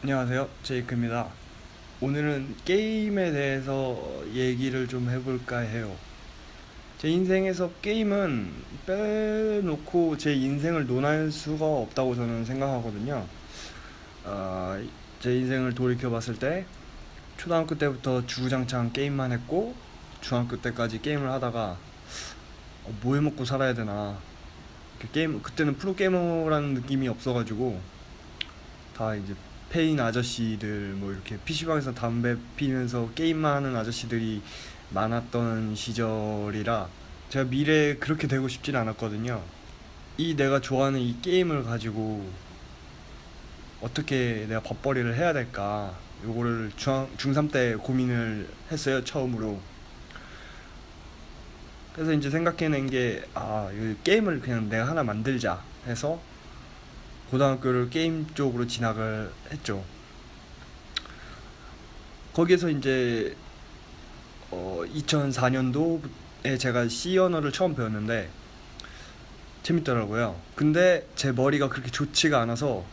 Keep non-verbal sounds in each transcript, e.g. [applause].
안녕하세요. 제이크입니다. 오늘은 게임에 대해서 얘기를 좀 해볼까 해요. 제 인생에서 게임은 빼놓고 제 인생을 논할 수가 없다고 저는 생각하거든요. 어, 제 인생을 돌이켜 봤을 때 초등학교 때부터 주구장창 게임만 했고 중학교 때까지 게임을 하다가 어, 뭐 해먹고 살아야 되나. 그 게임 그때는 프로게이머라는 느낌이 없어가지고 다 이제 페인 아저씨들 뭐 이렇게 PC방에서 담배 피면서 게임만 하는 아저씨들이 많았던 시절이라 제가 미래에 그렇게 되고 싶진 않았거든요. 이 내가 좋아하는 이 게임을 가지고 어떻게 내가 밥벌이를 해야 될까 요거를 중, 중3 때 고민을 했어요 처음으로 그래서 이제 생각해낸 게 아 게임을 그냥 내가 하나 만들자 해서 고등학교를 게임 쪽으로 진학을 했죠. 거기에서 이제 어 2004년도에 제가 C 언어를 처음 배웠는데 재밌더라고요. 근데 제 머리가 그렇게 좋지가 않아서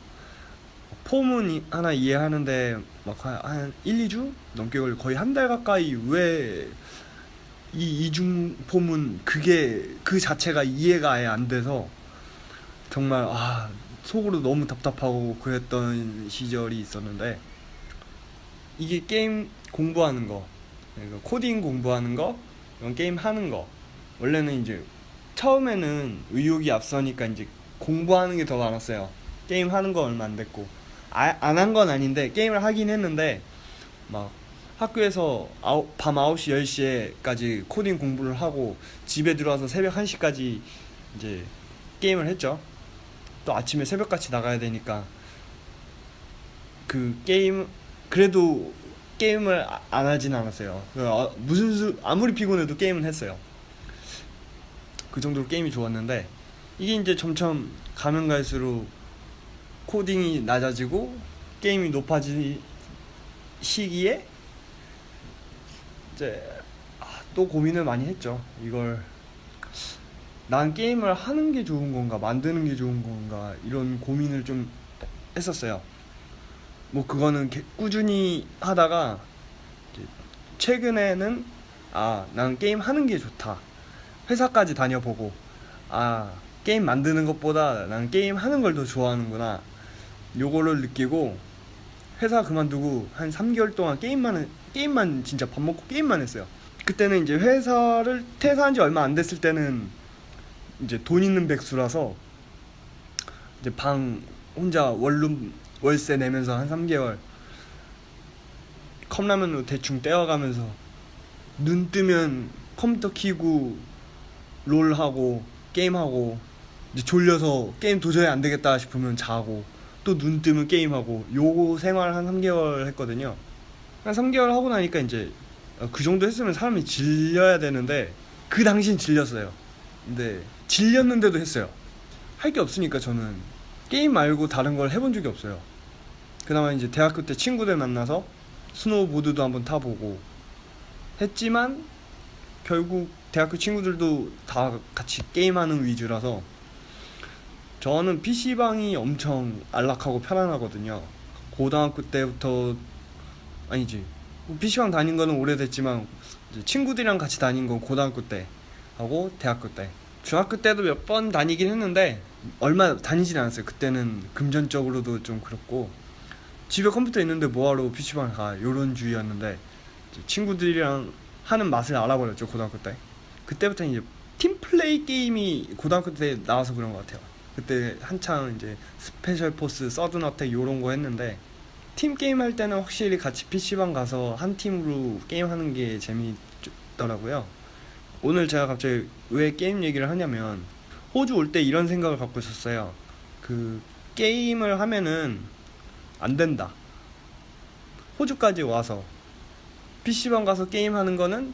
폼은 하나 이해하는데 막 한 1, 2주 넘게 걸려 거의 한 달 가까이 왜 이 이중 for문 그게 그 자체가 이해가 아예 안 돼서 정말 아 속으로 너무 답답하고 그랬던 시절이 있었는데 이게 게임 공부하는 거 그러니까 코딩 공부하는 거 게임 하는 거. 원래는 이제 처음에는 의욕이 앞서니까 이제 공부하는 게 더 많았어요. 게임 하는 거 얼마 안 됐고. 아, 안 한 건 아닌데 게임을 하긴 했는데 막 학교에서 아우, 밤 9시 10시에까지 코딩 공부를 하고 집에 들어와서 새벽 1시까지 이제 게임을 했죠 또 아침에 새벽같이 나가야 되니까 그 게임 그래도 게임을 아, 안 하진 않았어요. 그 아, 무슨 수 아무리 피곤해도 게임은 했어요. 그 정도로 게임이 좋았는데 이게 이제 점점 가면 갈수록 코딩이 낮아지고 게임이 높아지 시기에 이제 아, 또 고민을 많이 했죠. 이걸 난 게임을 하는 게 좋은 건가 만드는 게 좋은 건가 이런 고민을 좀 했었어요. 뭐 그거는 꾸준히 하다가 최근에는 아 난 게임 하는 게 좋다. 회사까지 다녀보고 아 게임 만드는 것보다 난 게임 하는 걸 더 좋아하는구나. 요거를 느끼고 회사 그만두고 한 3개월 동안 게임만 게임만 진짜 밥 먹고 게임만 했어요. 그때는 이제 회사를 퇴사한 지 얼마 안 됐을 때는 이제 돈 있는 백수라서 이제 방 혼자 원룸 월세 내면서 한 3개월 컵라면으로 대충 떼어가면서 눈 뜨면 컴퓨터 키고 롤하고 게임하고 이제 졸려서 게임 도저히 안 되겠다 싶으면 자고 또 눈 뜨면 게임하고 요 생활 한 3개월 했거든요. 한 3개월 하고 나니까 이제 그 정도 했으면 사람이 질려야 되는데 그 당시엔 질렸어요 근데 질렸는데도 했어요. 할 게 없으니까 저는 게임 말고 다른 걸 해본 적이 없어요. 그나마 이제 대학교 때 친구들 만나서 스노우보드도 한번 타보고 했지만 결국 대학교 친구들도 다 같이 게임하는 위주라서 저는 PC방이 엄청 안락하고 편안하거든요. 고등학교 때부터 아니지 PC방 다닌 거는 오래됐지만 친구들이랑 같이 다닌 건 고등학교 때 하고 대학교 때. 중학교 때도 몇 번 다니긴 했는데 얼마 다니진 않았어요. 그때는 금전적으로도 좀 그렇고. 집에 컴퓨터 있는데 뭐하러 PC방 가? 요런 주의였는데 친구들이랑 하는 맛을 알아버렸죠 고등학교 때. 그때부터 이제 팀플레이 게임이 고등학교 때 나와서 그런 것 같아요. 그때 한창 이제 스페셜 포스 서든 어택 요런 거 했는데 팀 게임 할 때는 확실히 같이 PC방 가서 한 팀으로 게임하는 게 재미있더라고요 오늘 제가 갑자기 왜 게임 얘기를 하냐면 호주 올 때 이런 생각을 갖고 있었어요. 그 게임을 하면은 안 된다. 호주까지 와서 PC방 가서 게임하는 거는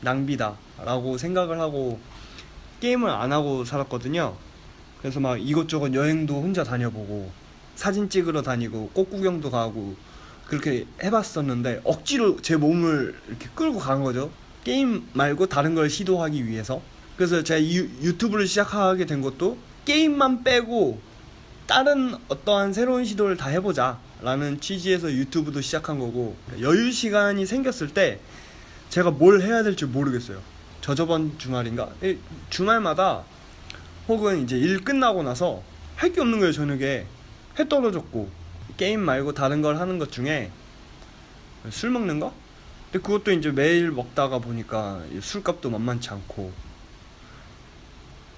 낭비다 라고 생각을 하고 게임을 안 하고 살았거든요. 그래서 막 이것저것 여행도 혼자 다녀보고 사진 찍으러 다니고 꽃 구경도 가고 그렇게 해봤었는데 억지로 제 몸을 이렇게 끌고 간 거죠. 게임 말고 다른 걸 시도하기 위해서 그래서 제가 유, 유튜브를 시작하게 된 것도 게임만 빼고 다른 어떠한 새로운 시도를 다 해보자 라는 취지에서 유튜브도 시작한 거고 여유 시간이 생겼을 때 제가 뭘 해야 될지 모르겠어요. 저 저번 주말인가 이 주말마다 혹은 이제 일 끝나고 나서 할 게 없는 거예요 저녁에 해 떨어졌고 게임 말고 다른 걸 하는 것 중에 술 먹는 거? 근데 그것도 이제 매일 먹다가 보니까 이 술값도 만만치 않고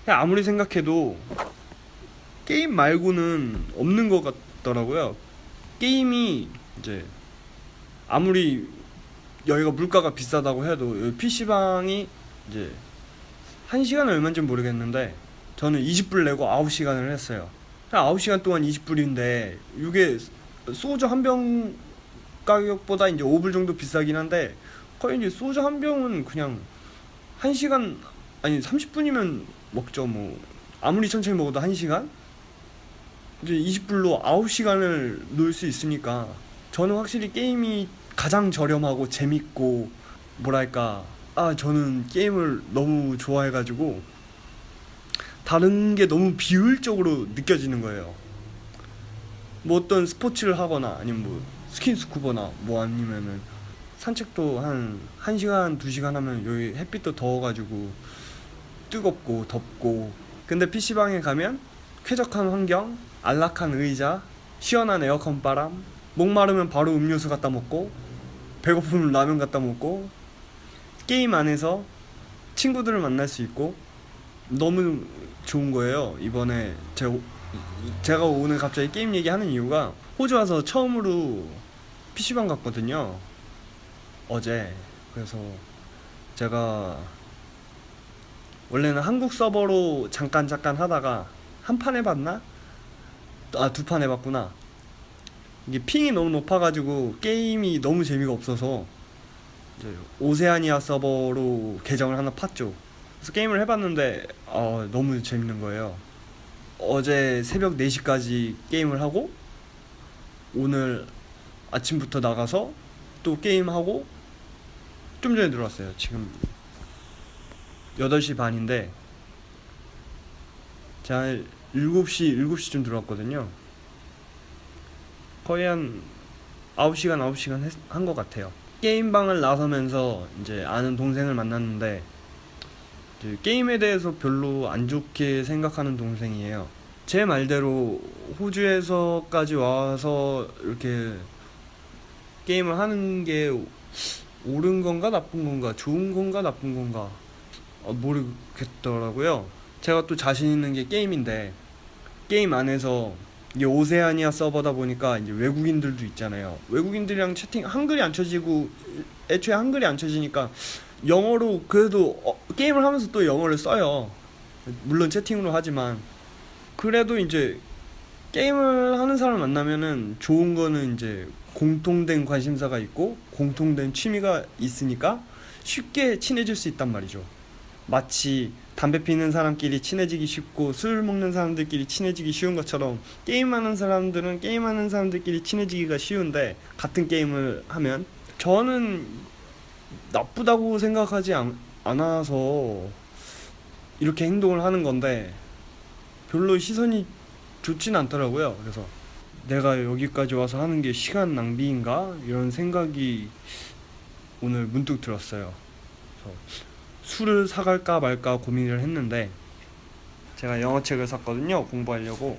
아무리 생각해도 게임 말고는 없는 것 같더라고요. 게임이 이제 아무리 여기가 물가가 비싸다고 해도 PC방이 이제 한 시간은 얼마인지 모르겠는데 저는 20불 내고 9시간을 했어요. 9시간 동안 20불인데 이게 소주 한병 가격보다 이제 5불 정도 비싸긴 한데 거의 이제 소주 한 병은 그냥 1시간 아니 30분이면 먹죠 뭐 아무리 천천히 먹어도 1시간? 이제 20불로 9시간을 놀 수 있으니까 저는 확실히 게임이 가장 저렴하고 재밌고 뭐랄까 아 저는 게임을 너무 좋아해가지고 다른 게 너무 비효율적으로 느껴지는 거예요. 뭐 어떤 스포츠를 하거나 아니면 뭐 스킨스쿠버나 뭐 아니면은 산책도 한 1시간, 2시간 하면 여기 햇빛도 더워가지고 뜨겁고 덥고. 근데 PC방에 가면 쾌적한 환경, 안락한 의자, 시원한 에어컨 바람 목마르면 바로 음료수 갖다 먹고 배고프면 라면 갖다 먹고 게임 안에서 친구들을 만날 수 있고. 너무 좋은 거예요. 이번에 제가, 제가 오늘 갑자기 게임 얘기하는 이유가 호주 와서 처음으로 PC방 갔거든요. 어제. 그래서 제가 원래는 한국 서버로 잠깐 잠깐 하다가 한 판 해봤나? 아 두 판 해봤구나. 이게 핑이 너무 높아가지고 게임이 너무 재미가 없어서 오세아니아 서버로 계정을 하나 팠죠. 그래서 게임을 해봤는데 어, 너무 재밌는 거예요. 어제 새벽 4시까지 게임을 하고 오늘 아침부터 나가서 또 게임하고 좀 전에 들어왔어요. 지금 8시 반인데 제가 7시, 7시쯤 들어왔거든요. 거의 한 9시간, 9시간 한 것 같아요. 게임방을 나서면서 이제 아는 동생을 만났는데 게임에 대해서 별로 안 좋게 생각하는 동생이에요 제 말대로 호주에서까지 와서 이렇게 게임을 하는 게 옳은 건가 나쁜 건가 좋은 건가 나쁜 건가 어, 모르겠더라고요. 제가 또 자신 있는 게 게임인데 게임 안에서 이게 오세아니아 서버다 보니까 이제 외국인들도 있잖아요. 외국인들이랑 채팅 한글이 안 쳐지고 애초에 한글이 안 쳐지니까 영어로 그래도 어, 게임을 하면서 또 영어를 써요. 물론 채팅으로 하지만 그래도 이제 게임을 하는 사람 만나면은 좋은 거는 이제 공통된 관심사가 있고 공통된 취미가 있으니까 쉽게 친해질 수 있단 말이죠. 마치 담배 피는 사람끼리 친해지기 쉽고 술 먹는 사람들끼리 친해지기 쉬운 것처럼 게임하는 사람들은 게임하는 사람들끼리 친해지기가 쉬운데 같은 게임을 하면 저는 나쁘다고 생각하지 않, 않아서 이렇게 행동을 하는 건데 별로 시선이 좋진 않더라고요. 그래서 내가 여기까지 와서 하는 게 시간 낭비인가? 이런 생각이 오늘 문득 들었어요. 술을 사갈까 말까 고민을 했는데 제가 영어책을 샀거든요. 공부하려고.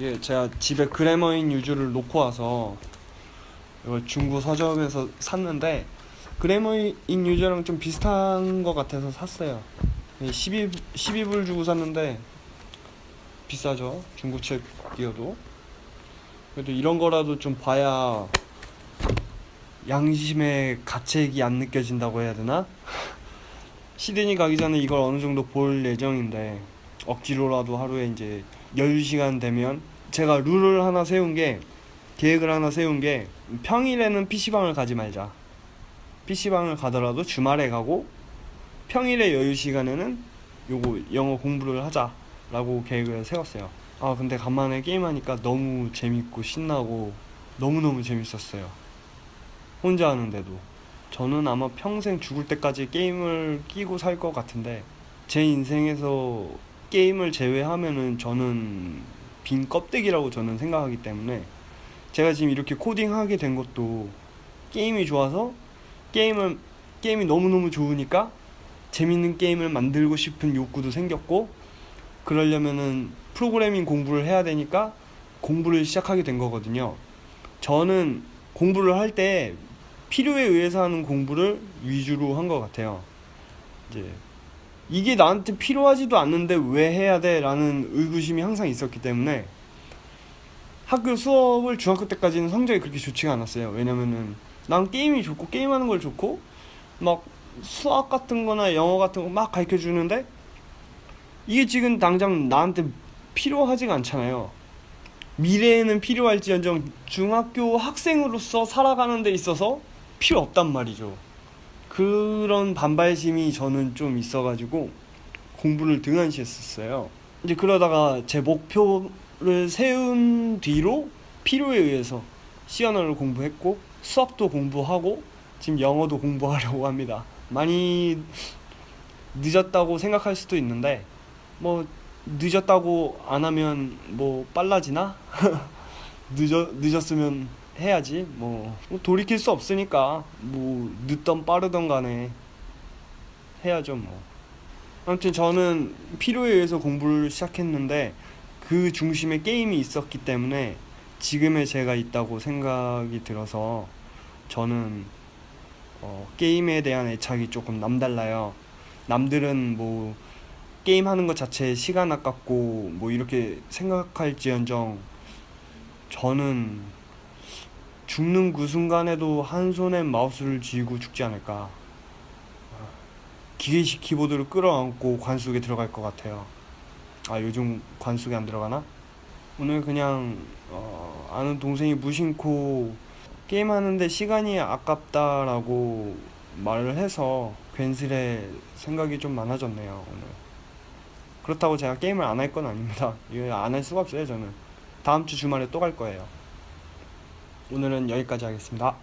예, 제가 집에 그래머인 유주를 놓고 와서 이걸 중고 서점에서 샀는데 그래머인 유저랑 좀 비슷한 것 같아서 샀어요. 12, 12불 주고 샀는데 비싸죠. 중고책이어도. 그래도 이런 거라도 좀 봐야 양심의 가책이 안 느껴진다고 해야 되나? [laughs] 시드니 가기 전에 이걸 어느 정도 볼 예정인데 억지로라도 하루에 이제 10시간 되면 제가 룰을 하나 세운 게 계획을 하나 세운 게 평일에는 PC방을 가지 말자. PC방을 가더라도 주말에 가고 평일에 여유 시간에는 요거 영어 공부를 하자라고 계획을 세웠어요. 아 근데 간만에 게임하니까 너무 재밌고 신나고 너무너무 재밌었어요. 혼자 하는데도 저는 아마 평생 죽을 때까지 게임을 끼고 살 것 같은데 제 인생에서 게임을 제외하면은 저는 빈 껍데기라고 저는 생각하기 때문에 제가 지금 이렇게 코딩하게 된 것도 게임이 좋아서 게임을 게임이 너무너무 좋으니까 재밌는 게임을 만들고 싶은 욕구도 생겼고 그러려면은 프로그래밍 공부를 해야 되니까 공부를 시작하게 된 거거든요. 저는 공부를 할 때 필요에 의해서 하는 공부를 위주로 한 것 같아요. 이제 이게 나한테 필요하지도 않는데 왜 해야 돼? 라는 의구심이 항상 있었기 때문에 학교 수업을 중학교 때까지는 성적이 그렇게 좋지가 않았어요. 왜냐면은 난 게임이 좋고 게임하는 걸 좋고 막 수학 같은 거나 영어 같은 거 막 가르쳐 주는데 이게 지금 당장 나한테 필요하지가 않잖아요. 미래에는 필요할지언정 중학교 학생으로서 살아가는 데 있어서 필요 없단 말이죠. 그런 반발심이 저는 좀 있어가지고 공부를 등한시 했었어요. 이제 그러다가 제 목표를 세운 뒤로 필요에 의해서 시언어를 공부했고 수학도 공부하고 지금 영어도 공부하려고 합니다. 많이 늦었다고 생각할 수도 있는데 뭐 늦었다고 안 하면 뭐 빨라지나? [laughs] 늦어 늦었으면 해야지 뭐, 뭐 돌이킬 수 없으니까 뭐 늦던 빠르던 간에 해야죠 뭐 아무튼 저는 필요에 의해서 공부를 시작했는데 그 중심에 게임이 있었기 때문에 지금의 제가 있다고 생각이 들어서 저는 어, 게임에 대한 애착이 조금 남달라요 남들은 뭐 게임 하는 것 자체에 시간 아깝고 뭐 이렇게 생각할지언정 저는 죽는 그 순간에도 한 손에 마우스를 쥐고 죽지 않을까. 기계식 키보드를 끌어안고 관 속에 들어갈 것 같아요. 아 요즘 관 속에 안 들어가나? 오늘 그냥 어, 아는 동생이 무심코 게임하는데 시간이 아깝다라고 말을 해서 괜스레 생각이 좀 많아졌네요 오늘. 그렇다고 제가 게임을 안 할 건 아닙니다. [laughs] 이거 안 할 수가 없어요 저는. 다음 주 주말에 또 갈 거예요. 오늘은 여기까지 하겠습니다.